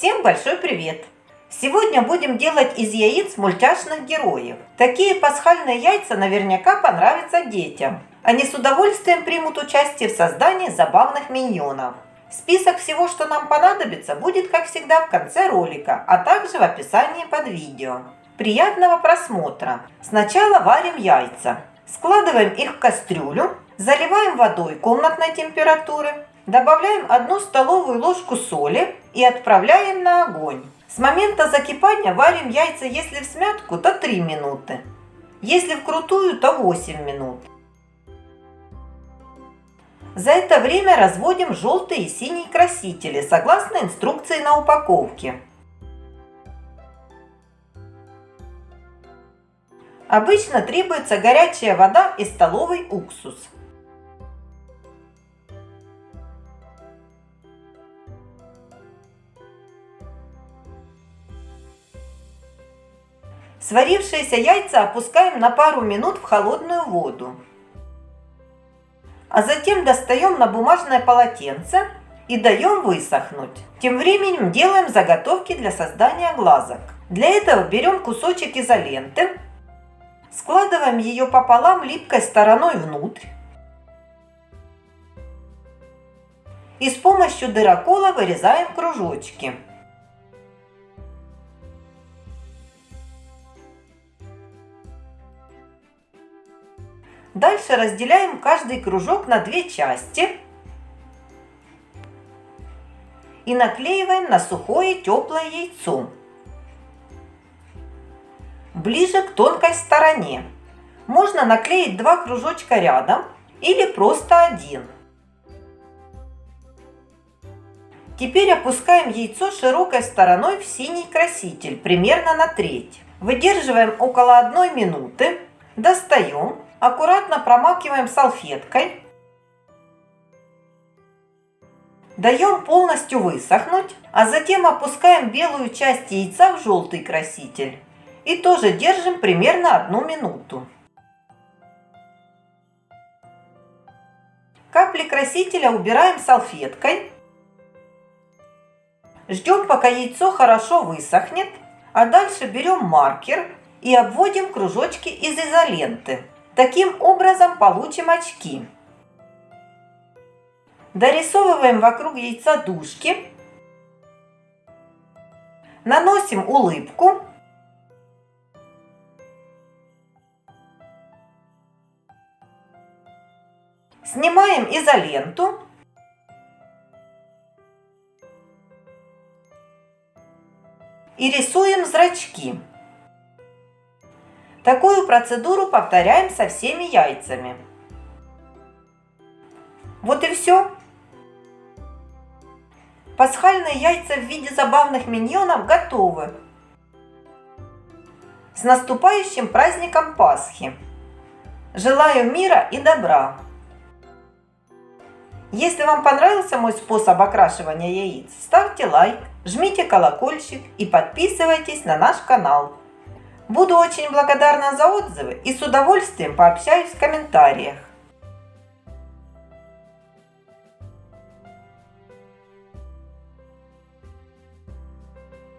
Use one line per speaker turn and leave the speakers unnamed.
Всем большой привет! Сегодня будем делать из яиц мультяшных героев. Такие пасхальные яйца наверняка понравятся детям. Они с удовольствием примут участие в создании забавных миньонов. Список всего, что нам понадобится, будет, как всегда, в конце ролика, а также в описании под видео. Приятного просмотра! Сначала варим яйца. Складываем их в кастрюлю, заливаем водой комнатной температуры, добавляем 1 столовую ложку соли и отправляем на огонь. С момента закипания варим яйца, если в смятку, то 3 минуты. Если вкрутую, то 8 минут. За это время разводим желтые и синие красители, согласно инструкции на упаковке. Обычно требуется горячая вода и столовый уксус. Сварившиеся яйца опускаем на пару минут в холодную воду. А затем достаем на бумажное полотенце и даем высохнуть. Тем временем делаем заготовки для создания глазок. Для этого берем кусочек изоленты, складываем ее пополам липкой стороной внутрь и с помощью дырокола вырезаем кружочки. Дальше разделяем каждый кружок на две части и наклеиваем на сухое теплое яйцо. Ближе к тонкой стороне. Можно наклеить два кружочка рядом или просто один. Теперь опускаем яйцо широкой стороной в синий краситель, примерно на треть. Выдерживаем около одной минуты, достаем аккуратно промакиваем салфеткой. Даем полностью высохнуть, а затем опускаем белую часть яйца в желтый краситель. И тоже держим примерно одну минуту. Капли красителя убираем салфеткой. Ждем, пока яйцо хорошо высохнет, а дальше берем маркер и обводим кружочки из изоленты. Таким образом получим очки. Дорисовываем вокруг яйца дужки. Наносим улыбку. Снимаем изоленту. И рисуем зрачки. Такую процедуру повторяем со всеми яйцами. Вот и все. Пасхальные яйца в виде забавных миньонов готовы. С наступающим праздником Пасхи! Желаю мира и добра! Если вам понравился мой способ окрашивания яиц, ставьте лайк, жмите колокольчик и подписывайтесь на наш канал. Буду очень благодарна за отзывы и с удовольствием пообщаюсь в комментариях.